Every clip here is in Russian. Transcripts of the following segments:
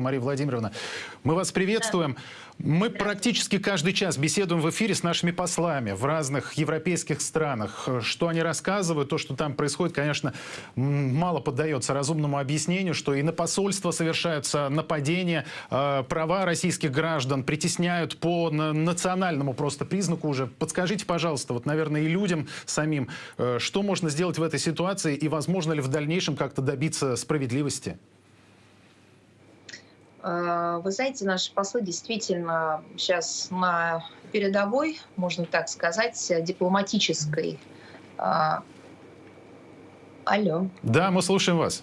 Мария Владимировна, мы вас приветствуем. Мы практически каждый час беседуем в эфире с нашими послами в разных европейских странах. Что они рассказывают, то, что там происходит, конечно, мало поддается разумному объяснению, что и на посольство совершаются нападения, э, права российских граждан притесняют по национальному просто признаку уже. Подскажите, пожалуйста, вот, наверное, и людям самим, э, что можно сделать в этой ситуации и возможно ли в дальнейшем как-то добиться справедливости? Э, вы знаете, наши послы действительно сейчас на передовой, можно так сказать, дипломатической. Э, алло. Да, мы слушаем вас.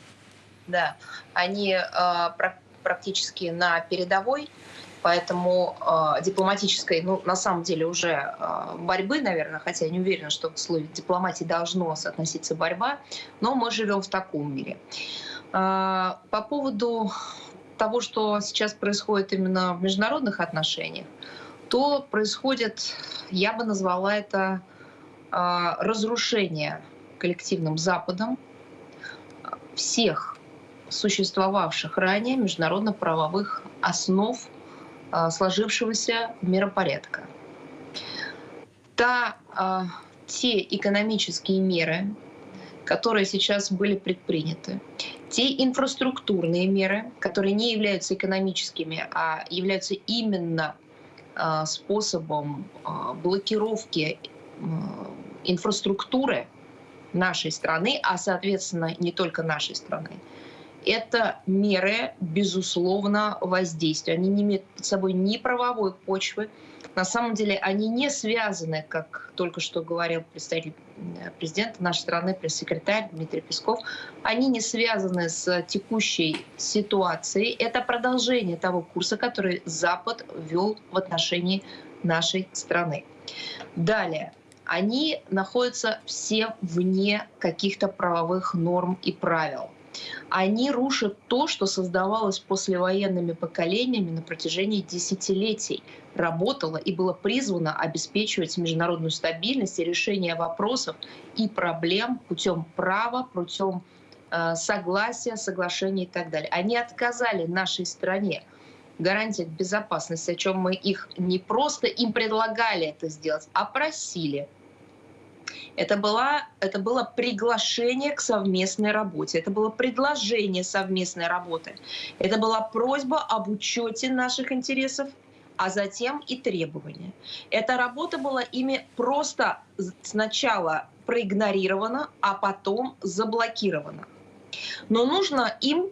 Да, они э, практически на передовой, поэтому дипломатической, ну, на самом деле уже борьбы, наверное, хотя я не уверена, что в слове дипломатии должно соотноситься борьба, но мы живем в таком мире. По поводу того, что сейчас происходит именно в международных отношениях, то происходит, я бы назвала это а, разрушение коллективным Западом всех существовавших ранее международно-правовых основ а, сложившегося миропорядка. Та, а, те экономические меры, которые сейчас были предприняты, те инфраструктурные меры, которые не являются экономическими, а являются именно а, способом а, блокировки инфраструктуры нашей страны, а соответственно не только нашей страны, это меры, безусловно, воздействия. Они не имеют под собой ни правовой почвы, на самом деле они не связаны, как только что говорил представитель э, президента нашей страны, пресс-секретарь Дмитрий Песков, они не связаны с текущей ситуацией. Это продолжение того курса, который Запад вел в отношении нашей страны. Далее. Они находятся все вне каких-то правовых норм и правил они рушат то, что создавалось послевоенными поколениями на протяжении десятилетий, работало и было призвано обеспечивать международную стабильность и решение вопросов и проблем путем права, путем э, согласия, соглашения и так далее. Они отказали нашей стране гарантиях безопасности, о чем мы их не просто им предлагали это сделать, а просили – это, была, это было приглашение к совместной работе, это было предложение совместной работы, это была просьба об учете наших интересов, а затем и требования. Эта работа была ими просто сначала проигнорирована, а потом заблокирована. Но нужно им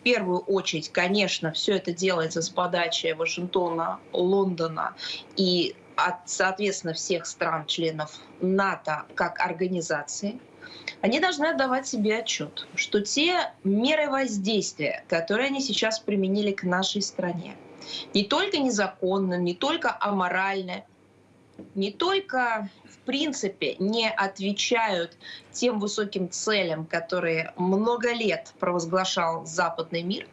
в первую очередь, конечно, все это делается с подачи Вашингтона, Лондона и от, соответственно, всех стран-членов НАТО как организации, они должны отдавать себе отчет, что те меры воздействия, которые они сейчас применили к нашей стране, не только незаконно, не только аморально, не только в принципе не отвечают тем высоким целям, которые много лет провозглашал западный мир,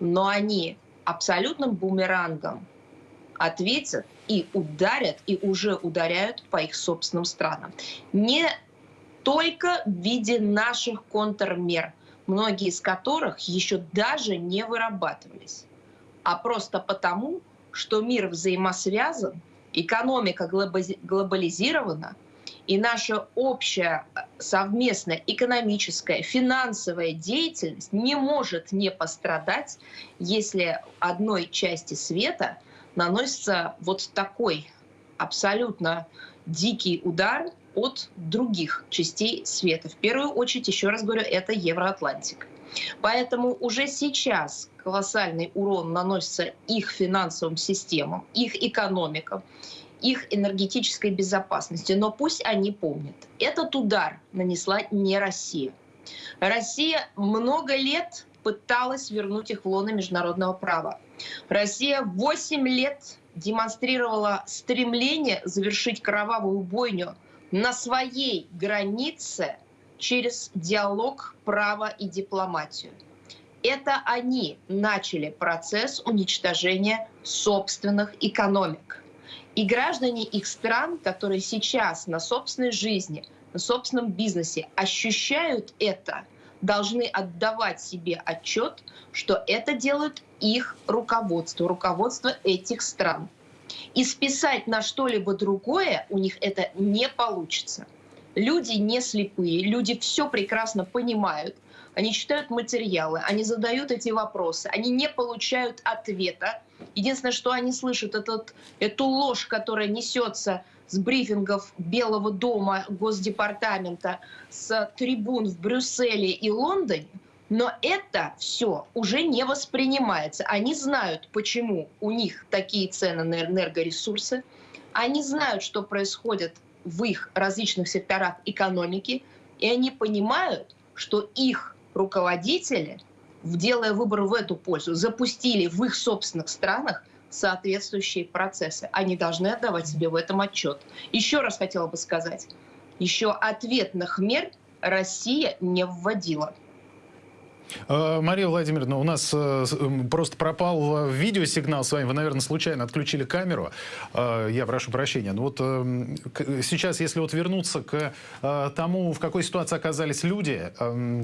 но они абсолютным бумерангом ответят и ударят, и уже ударяют по их собственным странам. Не только в виде наших контрмер, многие из которых еще даже не вырабатывались, а просто потому, что мир взаимосвязан, экономика глобализирована, и наша общая совместная экономическая, финансовая деятельность не может не пострадать, если одной части света наносится вот такой абсолютно дикий удар от других частей света. В первую очередь, еще раз говорю, это Евроатлантика. Поэтому уже сейчас колоссальный урон наносится их финансовым системам, их экономикам, их энергетической безопасности. Но пусть они помнят, этот удар нанесла не Россия. Россия много лет пыталась вернуть их в лоно международного права. Россия 8 лет демонстрировала стремление завершить кровавую бойню на своей границе через диалог, право и дипломатию. Это они начали процесс уничтожения собственных экономик. И граждане их стран, которые сейчас на собственной жизни, на собственном бизнесе ощущают это – должны отдавать себе отчет, что это делают их руководство, руководство этих стран. И списать на что-либо другое у них это не получится. Люди не слепые, люди все прекрасно понимают, они читают материалы, они задают эти вопросы, они не получают ответа. Единственное, что они слышат, это эту ложь, которая несется с брифингов Белого дома, Госдепартамента, с трибун в Брюсселе и Лондоне, но это все уже не воспринимается. Они знают, почему у них такие цены на энергоресурсы. Они знают, что происходит в их различных секторах экономики. И они понимают, что их руководители, делая выбор в эту пользу, запустили в их собственных странах соответствующие процессы. Они должны отдавать себе в этом отчет. Еще раз хотела бы сказать, еще ответных мер Россия не вводила. Э, Мария Владимировна, у нас э, просто пропал видеосигнал с вами. Вы, наверное, случайно отключили камеру. Э, я прошу прощения. Но вот сейчас, если вот вернуться к тому, в какой ситуации оказались люди,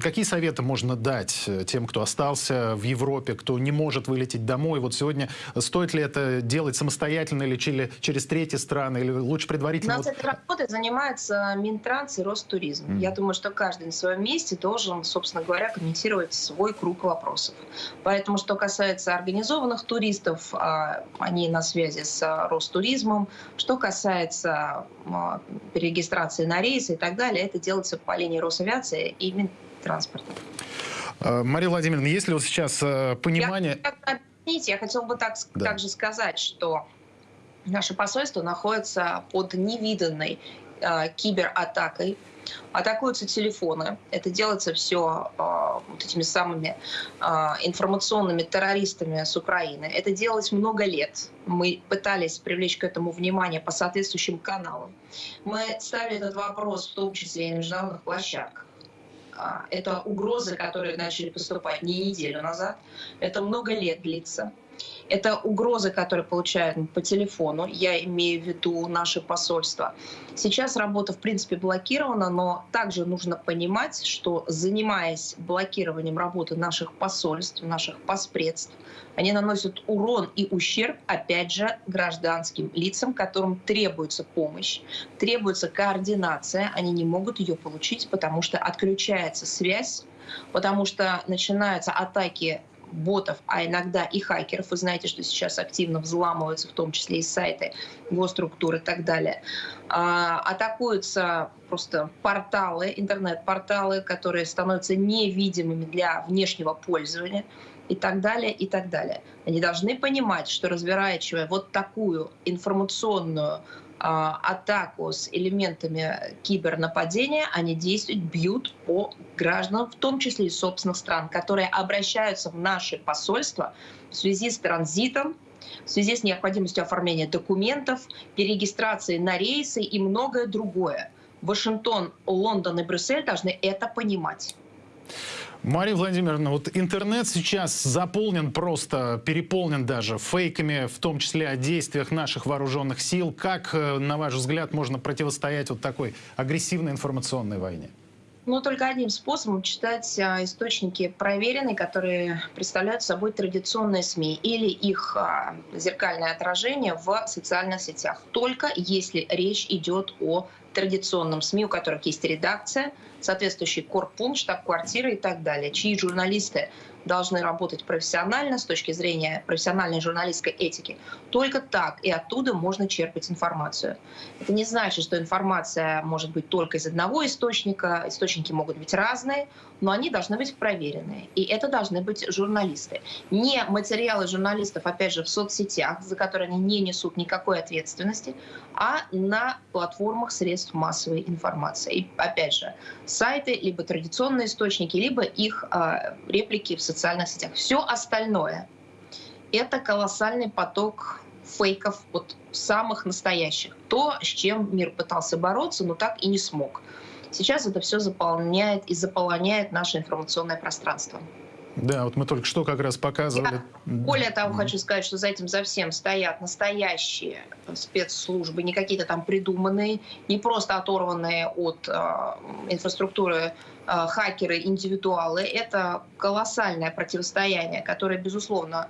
какие советы можно дать тем, кто остался в Европе, кто не может вылететь домой? Вот сегодня стоит ли это делать самостоятельно или через третьи страны, или лучше предварительно? У нас вот... этой работой занимается Минтранс и Ростуризм. Mm. Я думаю, что каждый на своем месте должен, собственно говоря, комментировать свой круг вопросов. Поэтому, что касается организованных туристов, а, они на связи с а, Ростуризмом. Что касается а, перерегистрации на рейсы и так далее, это делается по линии Росавиации и Минтранспорта. Мария Владимировна, есть ли вот сейчас понимание... Я, я хотела бы так, да. также сказать, что наше посольство находится под невиданной э, кибератакой атакуются телефоны. Это делается все э, вот этими самыми э, информационными террористами с Украины. Это делалось много лет. Мы пытались привлечь к этому внимание по соответствующим каналам. Мы ставили этот вопрос в том числе и на международных площадках. Это угрозы, которые начали поступать не неделю назад. Это много лет длится. Это угрозы, которые получают по телефону, я имею в виду наше посольство. Сейчас работа, в принципе, блокирована, но также нужно понимать, что занимаясь блокированием работы наших посольств, наших поспредств, они наносят урон и ущерб, опять же, гражданским лицам, которым требуется помощь, требуется координация. Они не могут ее получить, потому что отключается связь, потому что начинаются атаки ботов, а иногда и хакеров. Вы знаете, что сейчас активно взламываются, в том числе и сайты, госструктуры и так далее. А, атакуются просто порталы, интернет-порталы, которые становятся невидимыми для внешнего пользования и так далее, и так далее. Они должны понимать, что разворачивая вот такую информационную атаку с элементами кибернападения, они действуют, бьют по гражданам, в том числе и собственных стран, которые обращаются в наши посольства в связи с транзитом, в связи с необходимостью оформления документов, перерегистрации на рейсы и многое другое. Вашингтон, Лондон и Брюссель должны это понимать. Мария Владимировна, вот интернет сейчас заполнен просто, переполнен даже фейками, в том числе о действиях наших вооруженных сил. Как, э, на ваш взгляд, можно противостоять вот такой агрессивной информационной войне? Ну, только одним способом читать а, источники проверенные, которые представляют собой традиционные СМИ или их а, зеркальное отражение в социальных сетях. Только если речь идет о традиционном СМИ, у которых есть редакция, соответствующий корпункт, штаб-квартира и так далее, чьи журналисты должны работать профессионально с точки зрения профессиональной журналистской этики. Только так и оттуда можно черпать информацию. Это не значит, что информация может быть только из одного источника. Источники могут быть разные, но они должны быть проверенные. И это должны быть журналисты. Не материалы журналистов, опять же, в соцсетях, за которые они не несут никакой ответственности, а на платформах средств массовой информации. И, опять же, сайты, либо традиционные источники, либо их э, реплики в социальных сетях. Все остальное — это колоссальный поток фейков, вот самых настоящих. То, с чем мир пытался бороться, но так и не смог. Сейчас это все заполняет и заполоняет наше информационное пространство. Да, вот мы только что как раз показывали. Я, более того, хочу сказать, что за этим за всем стоят настоящие спецслужбы, не какие-то там придуманные, не просто оторванные от э, инфраструктуры хакеры, индивидуалы. Это колоссальное противостояние, которое, безусловно,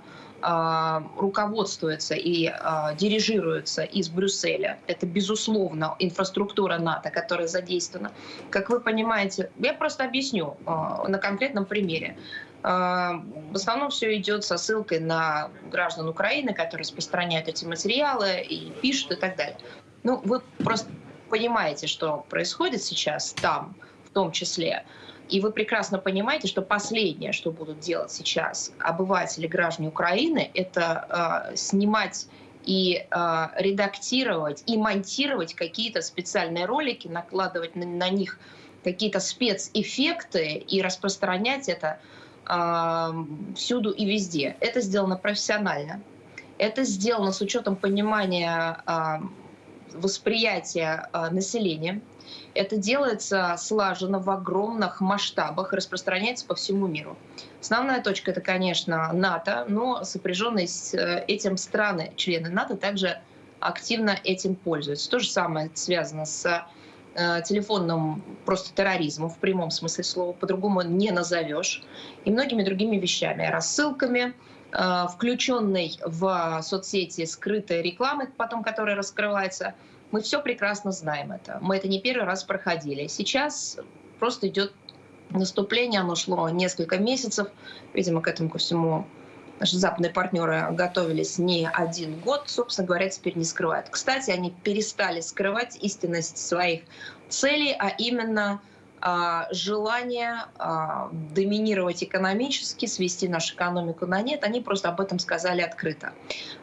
руководствуется и дирижируется из Брюсселя. Это, безусловно, инфраструктура НАТО, которая задействована. Как вы понимаете, я просто объясню на конкретном примере. В основном все идет со ссылкой на граждан Украины, которые распространяют эти материалы и пишут и так далее. Ну, вы просто понимаете, что происходит сейчас там, в том числе. И вы прекрасно понимаете, что последнее, что будут делать сейчас обыватели, граждане Украины, это э, снимать и э, редактировать и монтировать какие-то специальные ролики, накладывать на, на них какие-то спецэффекты и распространять это всюду и везде. Это сделано профессионально. Это сделано с учетом понимания восприятия э, населения. Это делается слаженно в огромных масштабах и распространяется по всему миру. Основная точка это, конечно, НАТО, но сопряженные с э, этим страны, члены НАТО, также активно этим пользуются. То же самое связано с телефонным просто терроризмом в прямом смысле слова, по-другому не назовешь, и многими другими вещами, рассылками, Э, включенной в соцсети скрытой рекламы, потом которая раскрывается. Мы все прекрасно знаем это. Мы это не первый раз проходили. Сейчас просто идет наступление, оно шло несколько месяцев. Видимо, к этому ко всему наши западные партнеры готовились не один год, собственно говоря, теперь не скрывают. Кстати, они перестали скрывать истинность своих целей, а именно а, желание а, доминировать экономически, свести нашу экономику на нет, они просто об этом сказали открыто.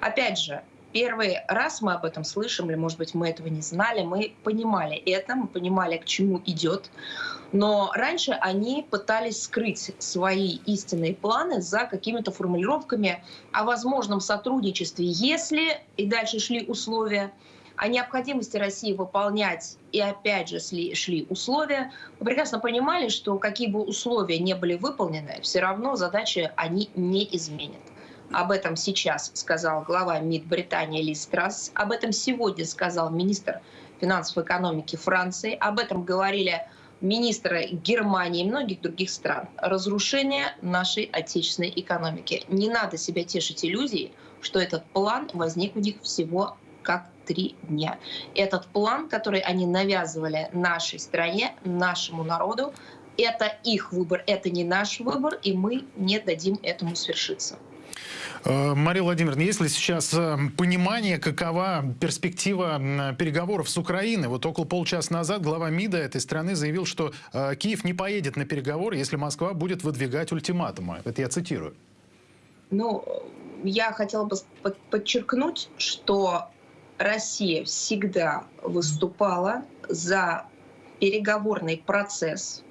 Опять же, первый раз мы об этом слышим, или, может быть, мы этого не знали, мы понимали это, мы понимали, к чему идет. Но раньше они пытались скрыть свои истинные планы за какими-то формулировками о возможном сотрудничестве, если, и дальше шли условия, о необходимости России выполнять и опять же шли условия, мы прекрасно понимали, что какие бы условия не были выполнены, все равно задачи они не изменят. Об этом сейчас сказал глава МИД Британии Лиз Трасс, об этом сегодня сказал министр финансов и экономики Франции, об этом говорили министры Германии и многих других стран. Разрушение нашей отечественной экономики. Не надо себя тешить иллюзией, что этот план возник у них всего как три дня. Этот план, который они навязывали нашей стране, нашему народу, это их выбор, это не наш выбор, и мы не дадим этому свершиться. Э, Мария Владимировна, есть ли сейчас э, понимание, какова перспектива переговоров с Украиной? Вот около полчаса назад глава МИДа этой страны заявил, что э, Киев не поедет на переговоры, если Москва будет выдвигать ультиматумы. Это я цитирую. Ну, я хотела бы подчеркнуть, что Россия всегда выступала за переговорный процесс.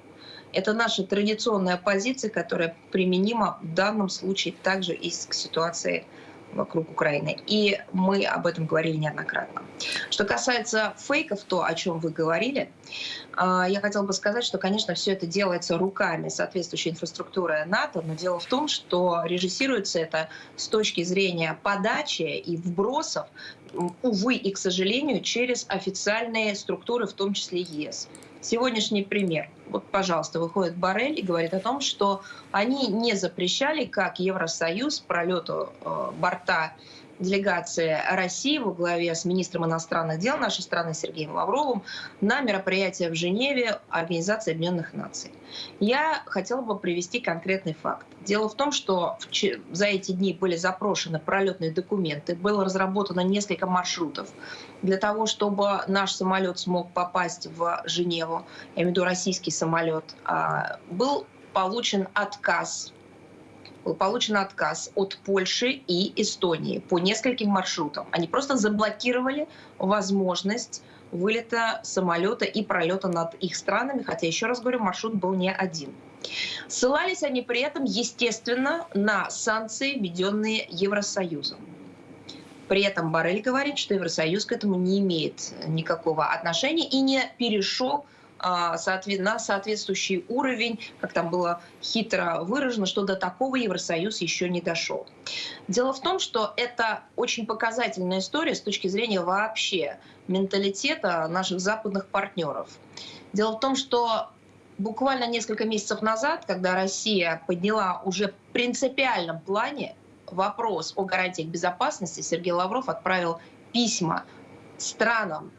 Это наша традиционная позиция, которая применима в данном случае также и к ситуации вокруг Украины. И мы об этом говорили неоднократно. Что касается фейков, то, о чем вы говорили, а, я хотела бы сказать, что, конечно, все это делается руками соответствующей инфраструктуры НАТО, но дело в том, что режиссируется это с точки зрения подачи и вбросов, увы и к сожалению, через официальные структуры, в том числе ЕС. Сегодняшний пример. Вот, пожалуйста, выходит Барель и говорит о том, что они не запрещали, как Евросоюз, пролету э, борта делегации России во главе с министром иностранных дел нашей страны Сергеем Лавровым на мероприятие в Женеве Организации Объединенных Наций. Я хотела бы привести конкретный факт. Дело в том, что за эти дни были запрошены пролетные документы, было разработано несколько маршрутов для того, чтобы наш самолет смог попасть в Женеву, я имею в виду российский самолет, а, был получен отказ был получен отказ от Польши и Эстонии по нескольким маршрутам. Они просто заблокировали возможность вылета самолета и пролета над их странами, хотя, еще раз говорю, маршрут был не один. Ссылались они при этом, естественно, на санкции, введенные Евросоюзом. При этом Барель говорит, что Евросоюз к этому не имеет никакого отношения и не перешел а, на соответствующий уровень, как там было хитро выражено, что до такого Евросоюз еще не дошел. Дело в том, что это очень показательная история с точки зрения вообще менталитета наших западных партнеров. Дело в том, что буквально несколько месяцев назад, когда Россия подняла уже в принципиальном плане вопрос о гарантиях безопасности, Сергей Лавров отправил письма странам,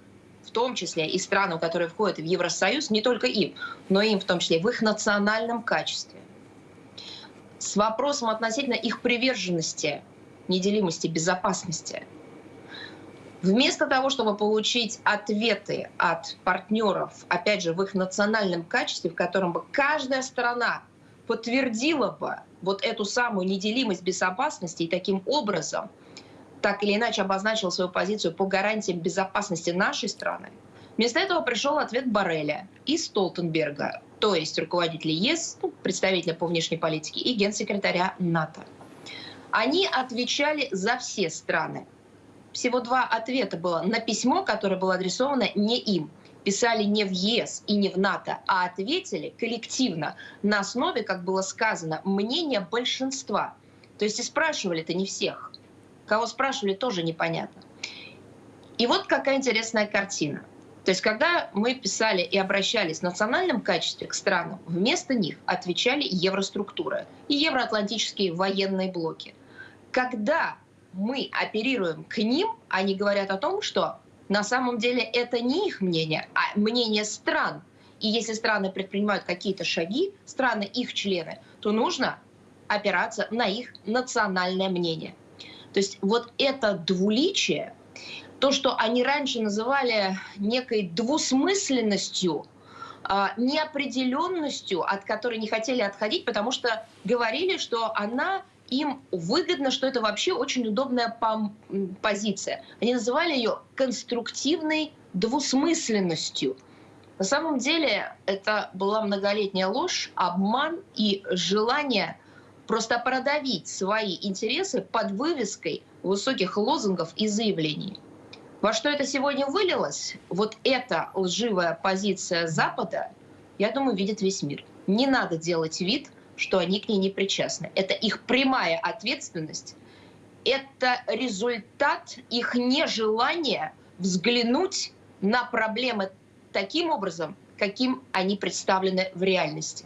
в том числе и странам, которые входят в Евросоюз, не только им, но им в том числе в их национальном качестве, с вопросом относительно их приверженности, неделимости, безопасности. Вместо того, чтобы получить ответы от партнеров, опять же, в их национальном качестве, в котором бы каждая страна подтвердила бы вот эту самую неделимость безопасности и таким образом так или иначе обозначила свою позицию по гарантиям безопасности нашей страны, вместо этого пришел ответ Барреля и Столтенберга, то есть руководителя ЕС, ну, представителя по внешней политике и генсекретаря НАТО. Они отвечали за все страны. Всего два ответа было на письмо, которое было адресовано не им. Писали не в ЕС и не в НАТО, а ответили коллективно на основе, как было сказано, мнения большинства. То есть и спрашивали-то не всех. Кого спрашивали, тоже непонятно. И вот какая интересная картина. То есть, когда мы писали и обращались в национальном качестве к странам, вместо них отвечали евроструктуры и евроатлантические военные блоки. Когда мы оперируем к ним, они говорят о том, что на самом деле это не их мнение, а мнение стран. И если страны предпринимают какие-то шаги, страны их члены, то нужно опираться на их национальное мнение. То есть вот это двуличие, то, что они раньше называли некой двусмысленностью, а, неопределенностью, от которой не хотели отходить, потому что говорили, что она им выгодно, что это вообще очень удобная позиция. Они называли ее конструктивной двусмысленностью. На самом деле это была многолетняя ложь, обман и желание просто продавить свои интересы под вывеской высоких лозунгов и заявлений. Во что это сегодня вылилось? Вот эта лживая позиция Запада, я думаю, видит весь мир. Не надо делать вид, что они к ней не причастны. Это их прямая ответственность. Это результат их нежелания взглянуть на проблемы таким образом, каким они представлены в реальности.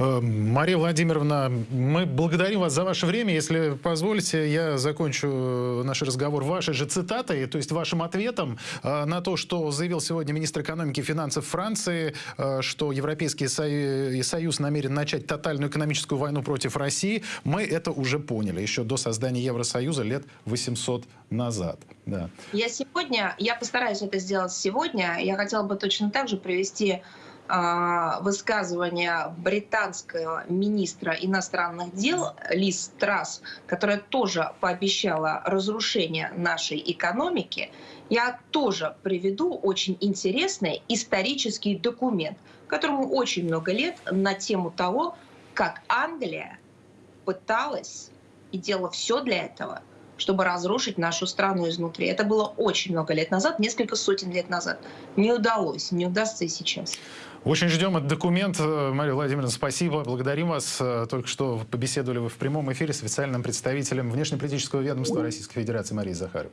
Э, Мария Владимировна, мы благодарим вас за ваше время. Если позволите, я закончу э, наш разговор вашей же цитатой, то есть вашим ответом э, на то, что заявил сегодня министр экономики и финансов Франции, что Европейский Союз намерен начать тотальную экономическую войну против России. Мы это уже поняли еще до создания Евросоюза лет 800 назад. Да. Я сегодня, я постараюсь это сделать сегодня. Я хотела бы точно так же привести а, высказывание британского министра иностранных дел Лиз Трасс, которая тоже пообещала разрушение нашей экономики, я тоже приведу очень интересный исторический документ, которому очень много лет на тему того, как Англия пыталась и делала все для этого, чтобы разрушить нашу страну изнутри. Это было очень много лет назад, несколько сотен лет назад. Не удалось, не удастся и сейчас. Очень ждем этот документ. Э, Мария Владимировна, спасибо. Благодарим вас. Э, только что побеседовали вы в прямом эфире с официальным представителем внешнеполитического ведомства Российской Федерации Марией Захаровой.